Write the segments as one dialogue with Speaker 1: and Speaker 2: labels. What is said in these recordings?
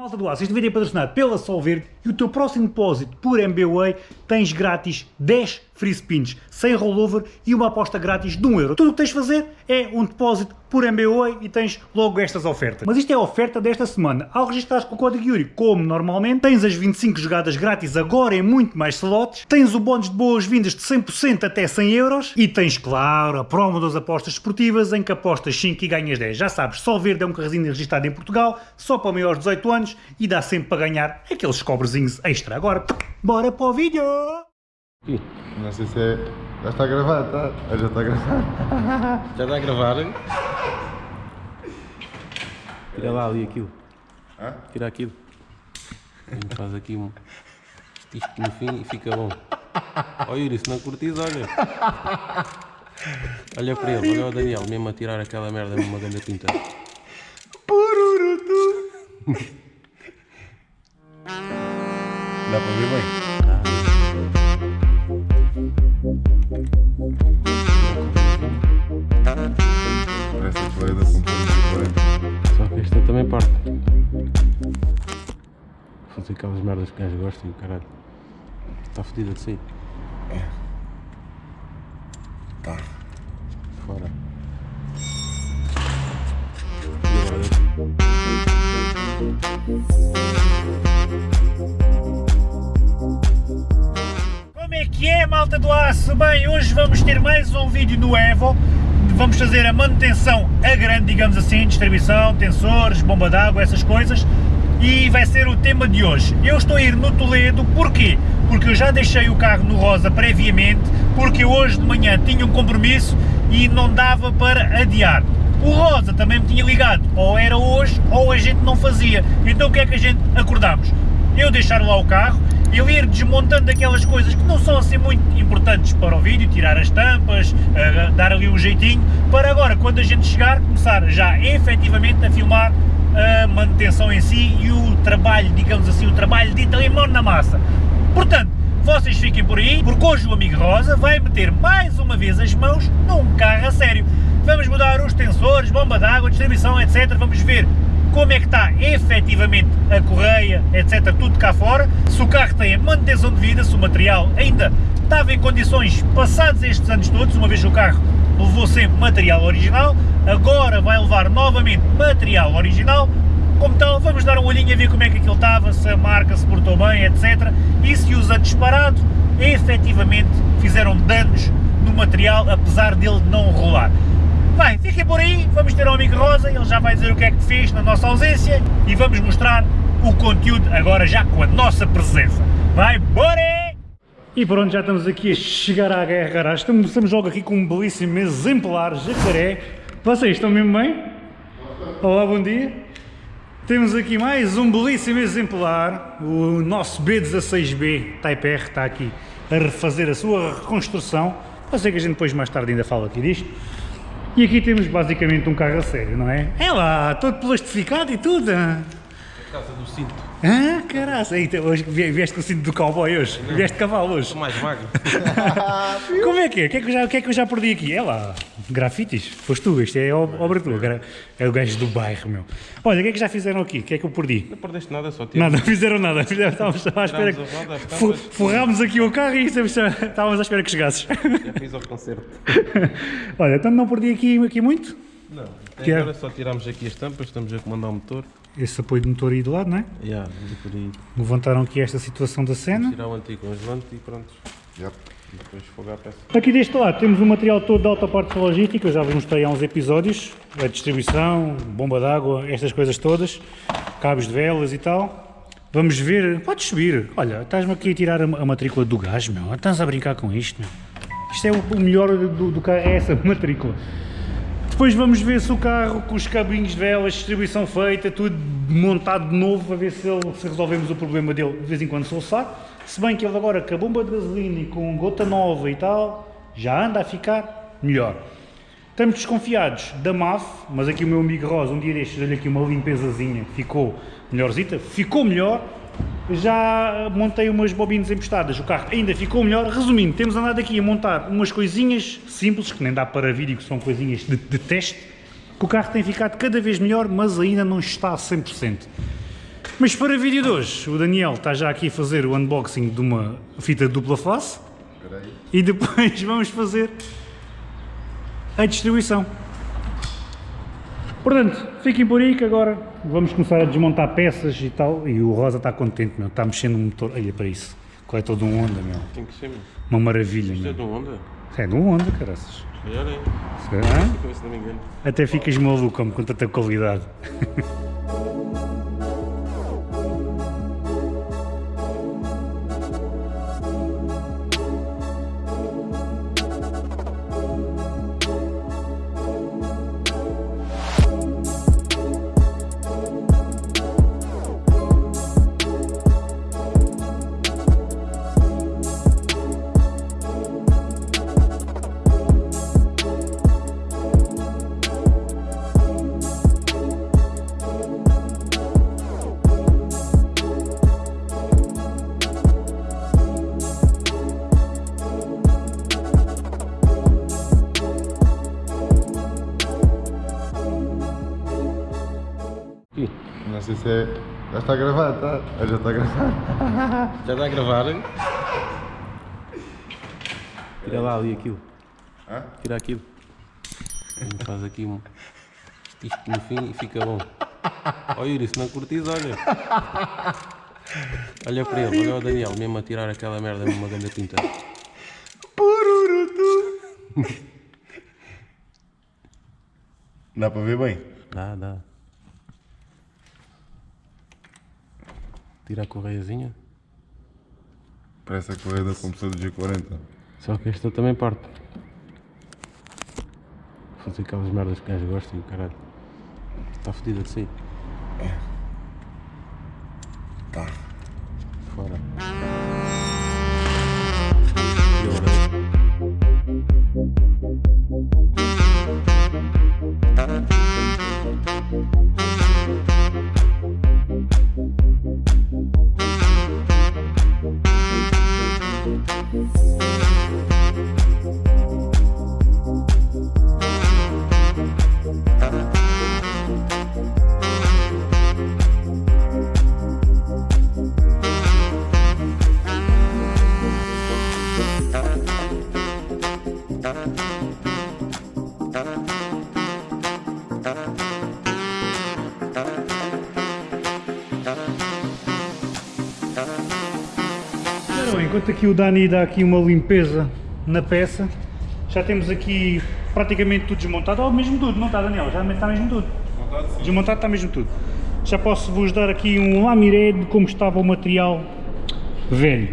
Speaker 1: Malta do Aço, este vídeo é patrocinado pela Solverde e o teu próximo depósito por MBWay tens grátis 10 free spins, sem rollover e uma aposta grátis de 1 euro. Tudo o que tens de fazer é um depósito por MBWay e tens logo estas ofertas. Mas isto é a oferta desta semana. Ao registrares com o código Yuri, como normalmente, tens as 25 jogadas grátis agora em muito mais slots, tens o bónus de boas-vindas de 100% até 100 euros e tens, claro, a promo das apostas esportivas em que apostas 5 e ganhas 10. Já sabes, Solverde é um carrezinho registrado em Portugal, só para maiores de 18 anos e dá sempre para ganhar aqueles cobrezinhos extra. Agora, bora para o vídeo!
Speaker 2: Não sei se é. Já está a gravar, tá? Ah, Já está a gravar.
Speaker 3: Já está a gravar? Tira lá ali aquilo.
Speaker 2: Hã?
Speaker 3: Tira aquilo. A gente faz aqui um. Isto no fim e fica bom. Ó Yuri, se não curtis, olha. Olha para ele, olha o Daniel, mesmo a tirar aquela merda numa grande tinta.
Speaker 2: Dá para ver bem? Parece a poeira com tudo
Speaker 3: Só que esta também parte. Fazer aquelas merdas que os gajos gostam, caralho. Está fodida de si.
Speaker 2: Tá.
Speaker 3: Fora. E agora?
Speaker 1: É que é, malta do aço? Bem, hoje vamos ter mais um vídeo no Evo. Vamos fazer a manutenção a grande, digamos assim, distribuição, tensores, bomba d'água, essas coisas. E vai ser o tema de hoje. Eu estou a ir no Toledo, porquê? Porque eu já deixei o carro no Rosa previamente, porque hoje de manhã tinha um compromisso e não dava para adiar. O Rosa também me tinha ligado, ou era hoje ou a gente não fazia. Então o que é que a gente acordámos? Eu deixar lá o carro, ele ir desmontando aquelas coisas que não são assim muito importantes para o vídeo, tirar as tampas, eh, dar ali um jeitinho, para agora, quando a gente chegar, começar já efetivamente a filmar a manutenção em si e o trabalho, digamos assim, o trabalho de limão na massa. Portanto, vocês fiquem por aí, porque hoje o amigo Rosa vai meter mais uma vez as mãos num carro a sério. Vamos mudar os tensores, bomba d'água, distribuição, etc. Vamos ver como é que está efetivamente a correia, etc. Tudo cá fora. Se o carro tem a manutenção de vida, se o material ainda estava em condições passados estes anos todos, uma vez que o carro levou sempre material original, agora vai levar novamente material original, como tal, vamos dar um olhinho a ver como é que aquilo estava, se a marca se portou bem, etc. E se os anos parados efetivamente fizeram danos no material, apesar dele não rolar. Bem, fiquem por aí, vamos ter o amigo Rosa, ele já vai dizer o que é que fez na nossa ausência e vamos mostrar o conteúdo agora já com a nossa presença. Vai, bora! E pronto, já estamos aqui a chegar à Guerra. Estamos, estamos logo aqui com um belíssimo exemplar jacaré. Vocês estão mesmo bem? Olá, bom dia. Temos aqui mais um belíssimo exemplar. O nosso B16B Type R está aqui a refazer a sua reconstrução. Eu sei que a gente depois mais tarde ainda fala aqui disto. E aqui temos basicamente um carro a sério, não é? É lá, todo plastificado e tudo.
Speaker 3: Por causa do cinto.
Speaker 1: Ah, caraca, Eita, hoje vie- vieste com o cinto do cowboy hoje, vieste de cavalo hoje.
Speaker 3: Estou mais magro.
Speaker 1: Como é que é? O que é que eu já, que é que eu já perdi aqui? É lá, grafites, foste tu, isto é ob- obra tua, gra- é o gajo do bairro, meu. Olha, o que é que já fizeram aqui? O que é que eu perdi?
Speaker 3: Não perdeste nada, só tive.
Speaker 1: Nada, não fizeram nada, estávamos à espera
Speaker 3: roda,
Speaker 1: que... Forrámos aqui o carro e estávamos estávamos à espera que chegasses.
Speaker 3: Já fiz ao concerto.
Speaker 1: Olha, então não perdi aqui, aqui muito?
Speaker 3: Não.
Speaker 1: Que é?
Speaker 3: Agora só tiramos aqui as tampas, estamos a comandar o motor.
Speaker 1: Esse apoio de motor aí do lado, não é?
Speaker 3: Já, e por aí.
Speaker 1: Levantaram aqui esta situação da cena.
Speaker 3: Tirar o anticongelante e pronto.
Speaker 2: Yep.
Speaker 3: E depois fogar a peça.
Speaker 1: Aqui deste lado temos o material todo de alta parte logística, eu já vos mostrei há uns episódios, a distribuição, bomba d'água, estas coisas todas, cabos de velas e tal. Vamos ver, podes subir, olha, estás-me aqui a tirar a, a matrícula do gás, meu, estás a brincar com isto, meu. Isto é o, o melhor do, do carro, é essa matrícula. Depois vamos ver se o carro com os cabinhos de velas, distribuição feita, tudo montado de novo, para ver se, ele- se resolvemos o problema dele de vez em quando solçar. Se bem que ele agora com a bomba de gasolina e com gota nova e tal, já anda a ficar melhor. Estamos desconfiados da MAF, mas aqui o meu amigo Rosa, um dia destes, deu-lhe aqui uma limpezazinha, ficou melhorzita, ficou melhor. Já montei umas bobinas emprestadas, o carro ainda ficou melhor. Resumindo, temos andado aqui a montar umas coisinhas simples, que nem dá para vídeo, que são coisinhas de, de teste, que o carro tem ficado cada vez melhor, mas ainda não está a 100%. Mas para o vídeo de hoje, o Daniel está já aqui a fazer o unboxing de uma fita dupla face e depois vamos fazer a distribuição. Portanto, fiquem por aí que agora vamos começar a desmontar peças e tal. E o Rosa está contente, meu. Está mexendo no motor. Olha para isso. Qual é todo um Honda, meu.
Speaker 3: Tem que ser, meu.
Speaker 1: Uma maravilha,
Speaker 3: Isto é
Speaker 1: meu.
Speaker 3: de um Honda?
Speaker 1: É de um Honda, caraças.
Speaker 3: Se calhar é.
Speaker 1: Hã?
Speaker 3: Fica, se não me engano.
Speaker 1: Até ficas maluco como com tanta qualidade.
Speaker 2: sei se é. Já está gravado, tá? Ah, Já está gravado.
Speaker 3: Já está a gravar? hein? Tira lá ali aquilo.
Speaker 2: Hã?
Speaker 3: Tira aquilo. E faz aqui um. Isto no fim e fica bom. Ó Yuri, se não curtis, olha. Olha para ele, olha o Daniel, mesmo a tirar aquela merda numa grande tinta.
Speaker 2: Dá para ver bem?
Speaker 3: Dá, dá. Tira a correiazinha.
Speaker 2: Parece a correia da compressora do G40.
Speaker 3: Só que esta também parte. Fazer aquelas merdas que gajo gosta e o caralho. Está fodida de si.
Speaker 2: Tá.
Speaker 3: Fora.
Speaker 1: Enquanto aqui o Dani dá aqui uma limpeza na peça, já temos aqui praticamente tudo desmontado, ou mesmo tudo, não está Daniel? Já está mesmo tudo. Desmontado está mesmo tudo. Já posso vos dar aqui um lamiré de como estava o material velho.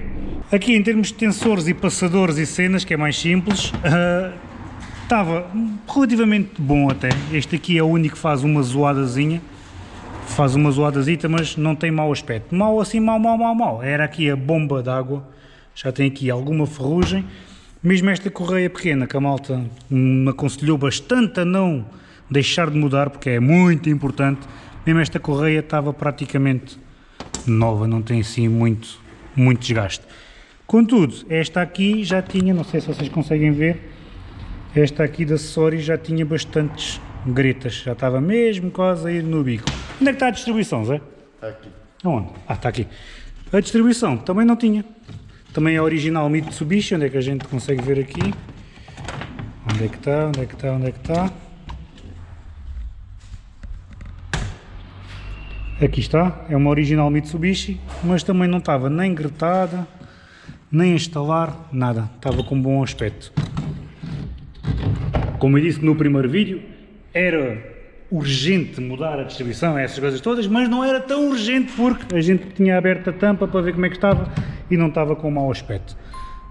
Speaker 1: Aqui em termos de tensores e passadores e cenas, que é mais simples, ah, estava relativamente bom até. Este aqui é o único que faz uma zoadazinha faz uma zoadazita, mas não tem mau aspecto. Mau assim, mau, mau, mau, mau. Era aqui a bomba d'água, já tem aqui alguma ferrugem. Mesmo esta correia pequena, que a malta me aconselhou bastante a não deixar de mudar, porque é muito importante. Mesmo esta correia estava praticamente nova, não tem assim muito, muito desgaste. Contudo, esta aqui já tinha, não sei se vocês conseguem ver, esta aqui de acessórios já tinha bastantes gretas, já estava mesmo quase a ir no bico. Onde é que está a distribuição, Zé?
Speaker 2: Está aqui.
Speaker 1: Aonde? Ah, está aqui. A distribuição também não tinha. Também é original Mitsubishi, onde é que a gente consegue ver aqui? Onde é que está? Onde é que está? Onde é que está? Aqui está, é uma original Mitsubishi, mas também não estava nem gretada, nem a instalar, nada. Estava com bom aspecto. Como eu disse no primeiro vídeo, era urgente mudar a distribuição, essas coisas todas, mas não era tão urgente porque a gente tinha aberto a tampa para ver como é que estava e não estava com mau aspecto.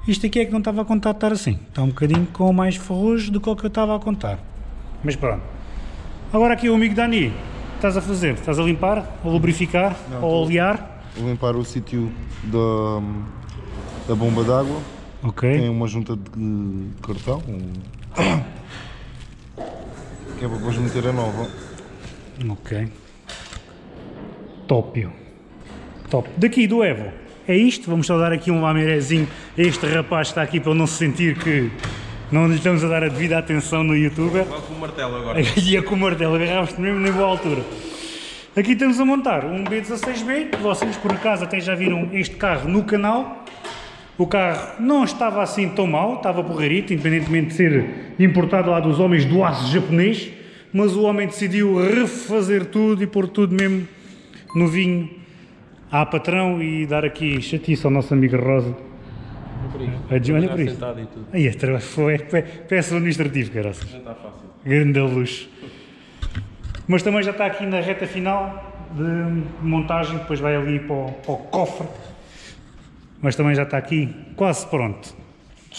Speaker 1: Isto aqui é que não estava a contar de estar assim. Está um bocadinho com mais ferrugem do que o que eu estava a contar. Mas pronto. Agora aqui o amigo Dani, estás a fazer? Estás a limpar, a lubrificar, a olear?
Speaker 2: Vou limpar o sítio da, da bomba d'água.
Speaker 1: Ok.
Speaker 2: Tem uma junta de cartão. Que é para depois meter a nova.
Speaker 1: Ok. Tópio. Top. Daqui do Evo. É isto. Vamos só dar aqui um lamirezinho a este rapaz que está aqui para ele não se sentir que não lhe estamos a dar a devida atenção no youtuber.
Speaker 3: Vá com o martelo agora.
Speaker 1: E a com o martelo, agarravas-te mesmo na boa altura. Aqui estamos a montar um B16B, vocês por acaso até já viram este carro no canal. O carro não estava assim tão mal, estava porreirito, independentemente de ser importado lá dos homens do aço japonês, mas o homem decidiu refazer tudo e pôr tudo mesmo novinho à patrão e dar aqui chatice ao nosso amigo Rosa. Olha por isso.
Speaker 3: e tudo.
Speaker 1: Aí, este foi pe- peça administrativo, caraças.
Speaker 3: Já está fácil.
Speaker 1: Grande luxo. Mas também já está aqui na reta final de montagem, depois vai ali para o, para o cofre. Mas também já está aqui quase pronto.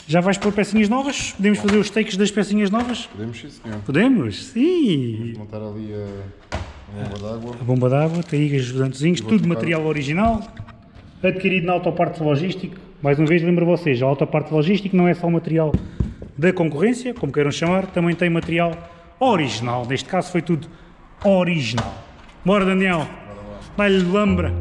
Speaker 1: Já vais pôr pecinhas novas? Podemos fazer os takes das pecinhas novas?
Speaker 2: Podemos sim, senhor.
Speaker 1: Podemos? Sim!
Speaker 2: Montar ali a, a bomba d'água.
Speaker 1: A bomba d'água, tem aí os ajudantezinhos,
Speaker 2: Vou
Speaker 1: tudo material original, adquirido na Autoparte Logístico. Mais uma vez lembro vocês, a Autoparte Logístico não é só material da concorrência, como queiram chamar, também tem material original. Neste caso foi tudo original. Bora Daniel, dá-lhe lambra.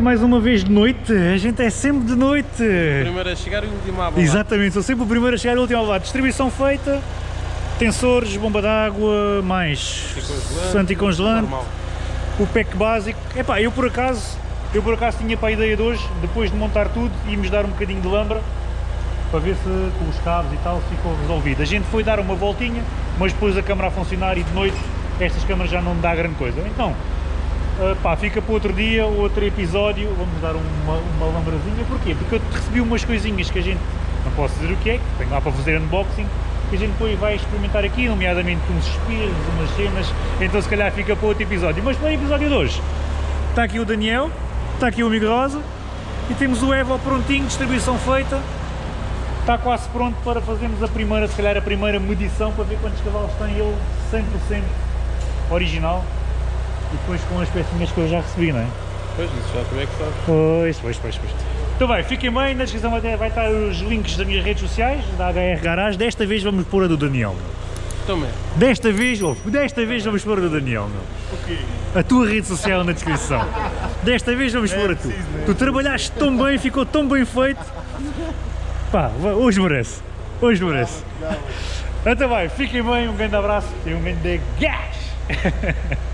Speaker 1: Mais uma vez de noite. A gente é sempre de noite.
Speaker 3: Primeiro a chegar e o último a bola.
Speaker 1: Exatamente, sou sempre o primeiro a chegar e o último a levar. Distribuição feita, tensores, bomba d'água, mais anticongelante, o pack básico. Epá, eu por acaso, eu por acaso tinha para a ideia de hoje, depois de montar tudo, íamos dar um bocadinho de lambra para ver se com os cabos e tal ficou resolvido. A gente foi dar uma voltinha, mas depois a câmara a funcionar e de noite estas câmaras já não dá grande coisa. Então, Uh, pá, fica para outro dia, outro episódio, vamos dar uma, uma lambrazinha, porquê? Porque eu recebi umas coisinhas que a gente, não posso dizer o que é, que tenho lá para fazer unboxing, que a gente depois vai experimentar aqui, nomeadamente uns espelhos, umas cenas, então se calhar fica para outro episódio. Mas para o episódio de hoje, está aqui o Daniel, está aqui o amigo Rosa, e temos o Evo prontinho, distribuição feita, está quase pronto para fazermos a primeira, se calhar a primeira medição, para ver quantos cavalos tem ele 100% original, depois com as pecinhas que eu já recebi, não é?
Speaker 3: Pois, isso já tu é que sabes.
Speaker 1: Pois, pois, pois, pois. Então bem, fiquem bem, na descrição vai, ter- vai estar os links das minhas redes sociais, da HR Garage, desta vez vamos pôr a do Daniel, meu.
Speaker 3: Também.
Speaker 1: Desta vez, oh, desta vez vamos pôr a do Daniel, meu. A tua rede social na descrição. Desta vez vamos pôr a tu. Tu trabalhaste tão bem, ficou tão bem feito. Pá, hoje merece. Hoje merece. Então vai, fiquem bem, um grande abraço e um grande gás.